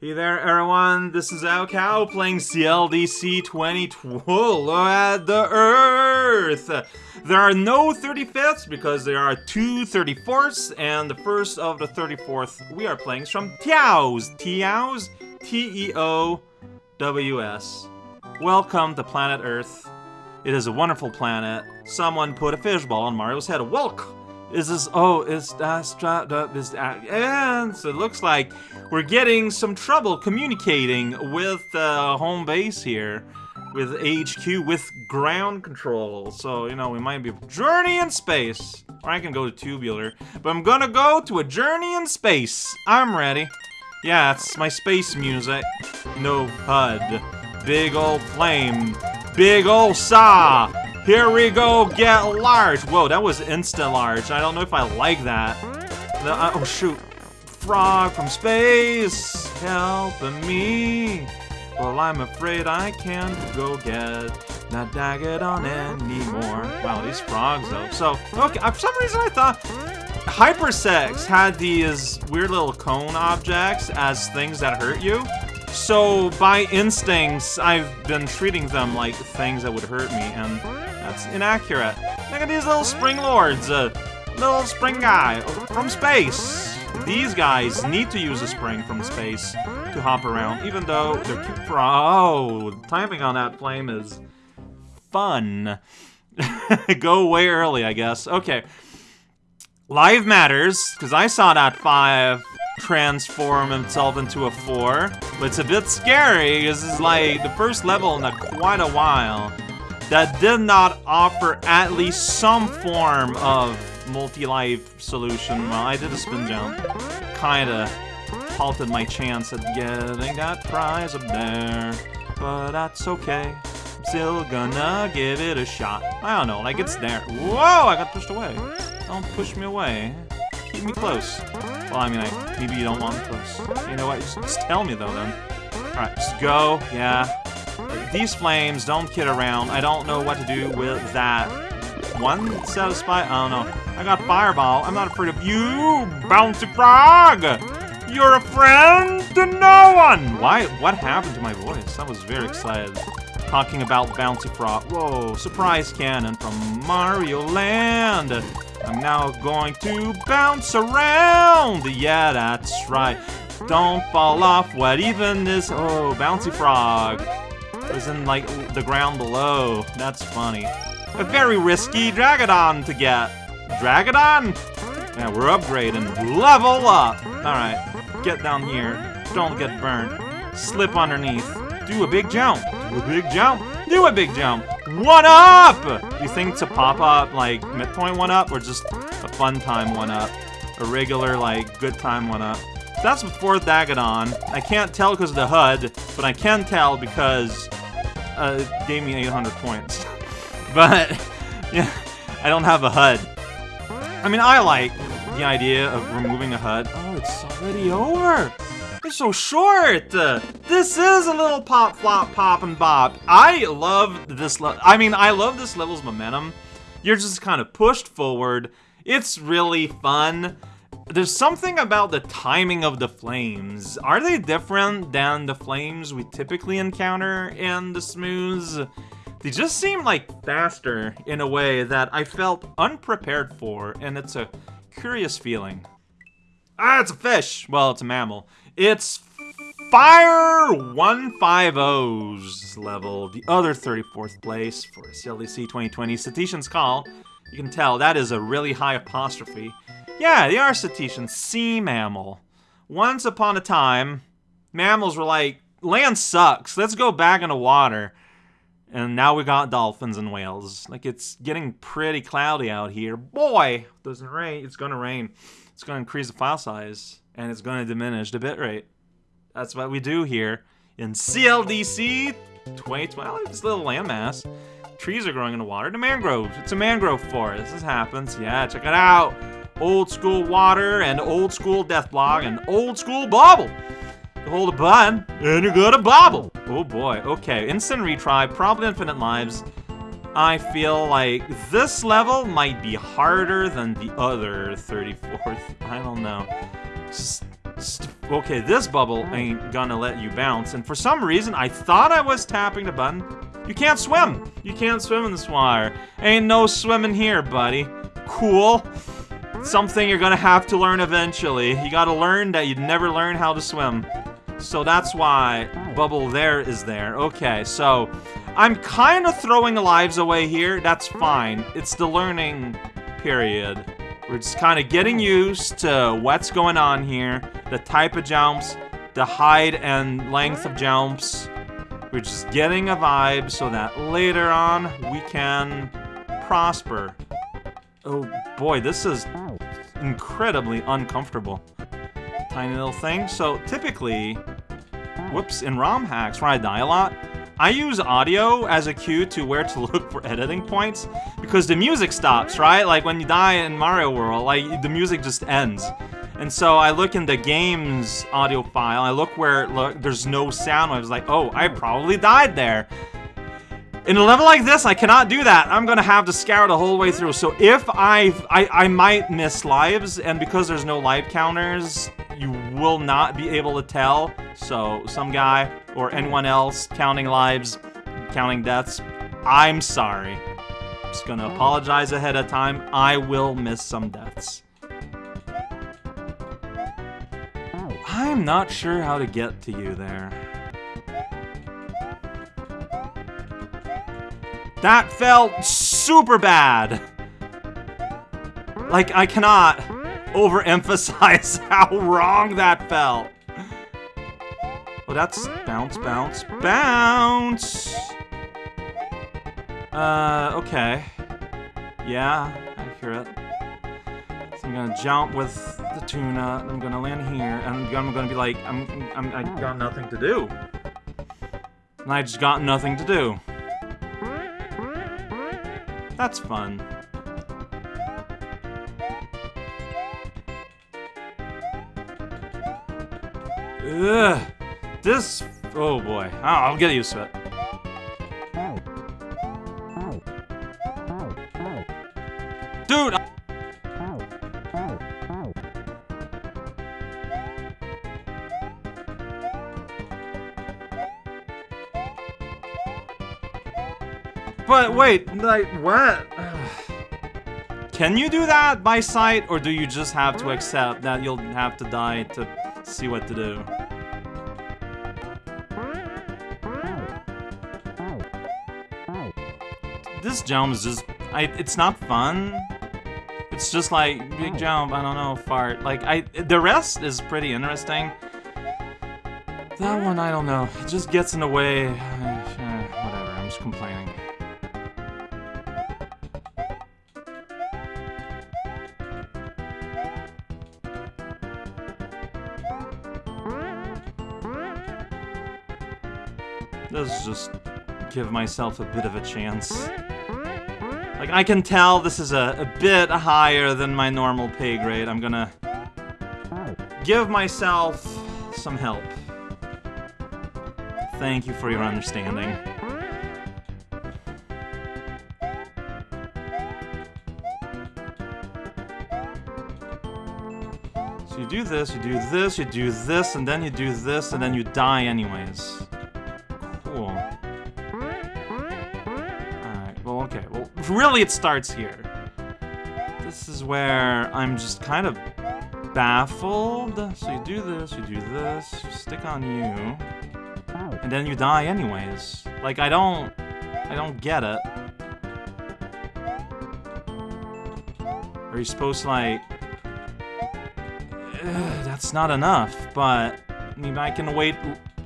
Hey there, everyone. This is raocow playing CLDC 2012 at the Earth. There are no 35ths because there are two 34ths, and the first of the 34th we are playing is from Teows. Teows? T-E-O-W-S. Welcome to planet Earth. It is a wonderful planet. Someone put a fishball on Mario's head. Welcome. Is this? Oh, is that strapped up? Is that? And so it looks like we're getting some trouble communicating with uh, home base here, with HQ, with ground control. So you know we might be journey in space, or I can go to tubular, but I'm gonna go to a journey in space. I'm ready. Yeah, it's my space music. No HUD. Big old flame. Big old saw. Here we go, get large. Whoa, that was instant large. I don't know if I like that. Uh, oh, shoot. Frog from space, helping me. Well, I'm afraid I can't go get not on anymore. Wow, these frogs, though. So, okay, uh, for some reason I thought Hypersex had these weird little cone objects as things that hurt you. So, by instincts, I've been treating them like things that would hurt me, and that's inaccurate. Look at these little spring lords, uh, little spring guy from space. These guys need to use a spring from space to hop around, even though they're cute Oh, timing on that flame is fun. Go way early, I guess. Okay. Live matters, because I saw that 5 transform himself into a 4. But it's a bit scary, because it's like the first level in a, quite a while that did not offer at least some form of multi-life solution. Well, I did a spin jump. Kinda halted my chance at getting that prize up there. But that's okay. I'm still gonna give it a shot. I don't know, like it's there. Whoa, I got pushed away. Don't push me away. Keep me close. Well, I mean, I, maybe you don't want me close. You know what, just, just tell me though then. Alright, just go, yeah. These flames don't kid around. I don't know what to do with that. One set of spy. I don't know. I got fireball. I'm not afraid of you, bouncy frog. You're a friend to no one. Why? What happened to my voice? I was very excited. Talking about bouncy frog. Whoa! Surprise cannon from Mario Land. I'm now going to bounce around. Yeah, that's right. Don't fall off. What even is? Oh, bouncy frog was in, like, the ground below. That's funny. A very risky Dragodon to get. Dragodon? Yeah, we're upgrading. Level up! Alright, get down here. Don't get burned. Slip underneath. Do a big jump. Do a big jump. Do a big jump. One up! You think to pop up, like, midpoint one up, or just a fun time one up? A regular, like, good time one up? That's before Dagadon. I can't tell because of the HUD, but I can tell because uh, gave me 800 points. but, yeah, I don't have a HUD. I mean, I like the idea of removing a HUD. Oh, it's already over! It's so short! Uh, this is a little pop, flop, pop, and bop. I love this I mean, I love this level's momentum. You're just kind of pushed forward. It's really fun. There's something about the timing of the flames. Are they different than the flames we typically encounter in the smooths? They just seem like faster in a way that I felt unprepared for, and it's a curious feeling. Ah, it's a fish! Well, it's a mammal. It's Fire 150's level, the other 34th place for CLDC 2020 Cetacean's Call. You can tell that is a really high apostrophe. Yeah, they are cetaceans. Sea mammal. Once upon a time, mammals were like, land sucks. Let's go back in the water. And now we got dolphins and whales. Like, it's getting pretty cloudy out here. Boy, it doesn't rain. It's gonna rain. It's gonna increase the file size. And it's gonna diminish the bitrate. That's what we do here in CLDC 2012. This little landmass. Trees are growing in the water. The mangroves. It's a mangrove forest. This happens. Yeah, check it out old school water, and old school death block, and old school bobble. You hold a button, and you got a bobble. Oh boy, okay, instant retry, probably infinite lives. I feel like this level might be harder than the other 34th. I don't know. Okay, this bubble ain't gonna let you bounce, and for some reason, I thought I was tapping the button. You can't swim! You can't swim in this water. Ain't no swimming here, buddy. Cool. Something you're gonna have to learn eventually. You gotta learn that you'd never learn how to swim. So that's why bubble there is there. Okay, so I'm kind of throwing lives away here. That's fine. It's the learning period. We're just kind of getting used to what's going on here, the type of jumps, the height and length of jumps. We're just getting a vibe so that later on we can prosper. Oh boy, this is incredibly uncomfortable. Tiny little thing. So typically, whoops, in ROM hacks where I die a lot, I use audio as a cue to where to look for editing points because the music stops, right? Like when you die in Mario World, like the music just ends. And so I look in the game's audio file, I look where look there's no sound. I was like, oh, I probably died there. In a level like this, I cannot do that. I'm gonna have to scour the whole way through. So if I, I, I might miss lives, and because there's no life counters, you will not be able to tell. So some guy or anyone else counting lives, counting deaths, I'm sorry. Just gonna oh. apologize ahead of time. I will miss some deaths. Oh. I'm not sure how to get to you there. That felt super bad. Like, I cannot overemphasize how wrong that felt. Oh, that's bounce, bounce, bounce! Uh, okay. Yeah, I hear it. So I'm gonna jump with the tuna, I'm gonna land here, and I'm gonna be like, I'm, I'm, I got nothing to do. And I just got nothing to do. That's fun. Ugh. This... Oh boy. Oh, I'll get used to it. Dude! I- But wait, like, what? Can you do that by sight, or do you just have to accept that you'll have to die to see what to do? This jump is just, I, it's not fun. It's just like, big jump, I don't know, fart. Like, I, the rest is pretty interesting. That one, I don't know. It just gets in the way. Let's just give myself a bit of a chance. Like, I can tell this is a, a bit higher than my normal pay grade. I'm gonna give myself some help. Thank you for your understanding. So you do this, you do this, you do this, and then you do this, and then you die anyways. Really it starts here. This is where I'm just kind of baffled. So you do this, you do this, you stick on you, and then you die anyways. Like, I don't... I don't get it. Are you supposed to, like... Ugh, that's not enough, but maybe I can wait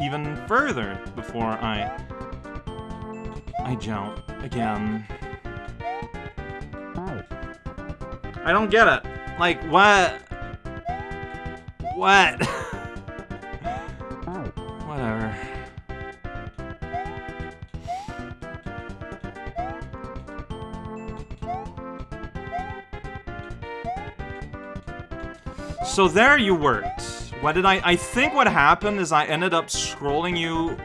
even further before I... I jump again. I don't get it. Like, what? What? Whatever. So there you worked. What did I... I think what happened is I ended up scrolling you...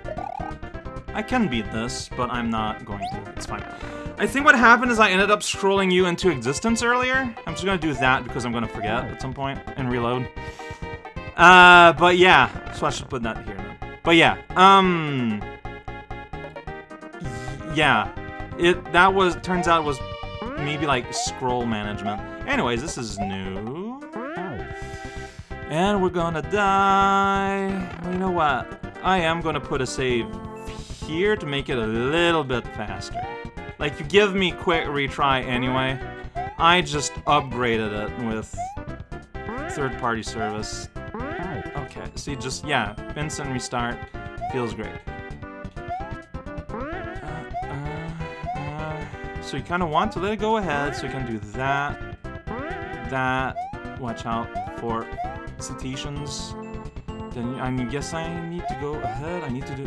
I can beat this, but I'm not going to. It's fine. I think what happened is I ended up scrolling you into existence earlier. I'm just gonna do that because I'm gonna forget at some point and reload. Uh, but yeah, so I should put that here. But yeah, um, yeah, it that was turns out was maybe like scroll management. Anyways, this is new, and we're gonna die. You know what? I am gonna put a save here to make it a little bit faster. Like you give me quick retry anyway. I just upgraded it with third-party service. Okay, see, just, yeah, instant restart. Feels great. So you kind of want to let it go ahead, so you can do that, that, watch out for cetaceans. Then I guess I need to go ahead, I need to do,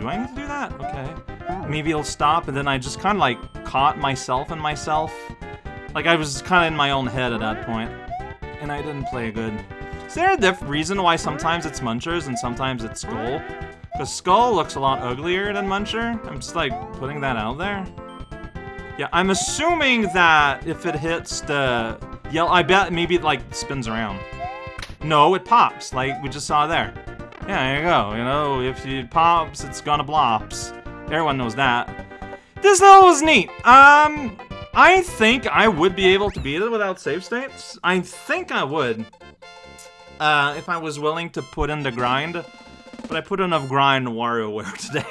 do I need to do that? Okay. Oh. Maybe it'll stop, and then I just kind of like caught myself and myself. Like I was kind of in my own head at that point, and I didn't play good. Is there a reason why sometimes it's Munchers and sometimes it's Skull? Because Skull looks a lot uglier than Muncher. I'm just like putting that out there. Yeah, I'm assuming that if it hits the yellow, I bet maybe it like spins around. No, it pops, like we just saw there. Yeah, there you go. You know, if it pops, it's gonna blops. Everyone knows that. This level was neat. Um, I think I would be able to beat it without save states. I think I would uh, if I was willing to put in the grind. But I put enough grind WarioWare today.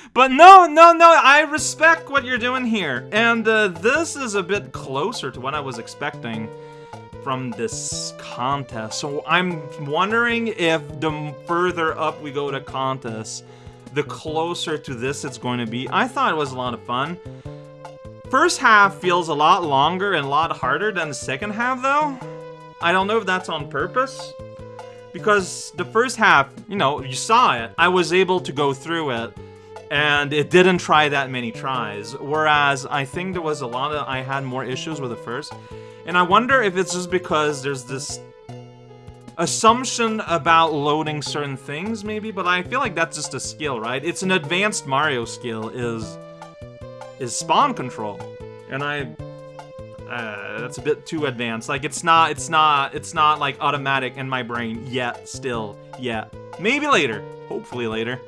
but no, no, no, I respect what you're doing here. And uh, this is a bit closer to what I was expecting from this contest. So I'm wondering if the further up we go to contest, the closer to this it's going to be. I thought it was a lot of fun. First half feels a lot longer and a lot harder than the second half, though. I don't know if that's on purpose. Because the first half, you know, you saw it. I was able to go through it. And it didn't try that many tries. Whereas I think there was a lot of... I had more issues with the first. And I wonder if it's just because there's this assumption about loading certain things, maybe, but I feel like that's just a skill, right? It's an advanced Mario skill, is is spawn control. And I uh, that's a bit too advanced. Like it's not, it's not, it's not like automatic in my brain yet. Still, yet. Maybe later. Hopefully later.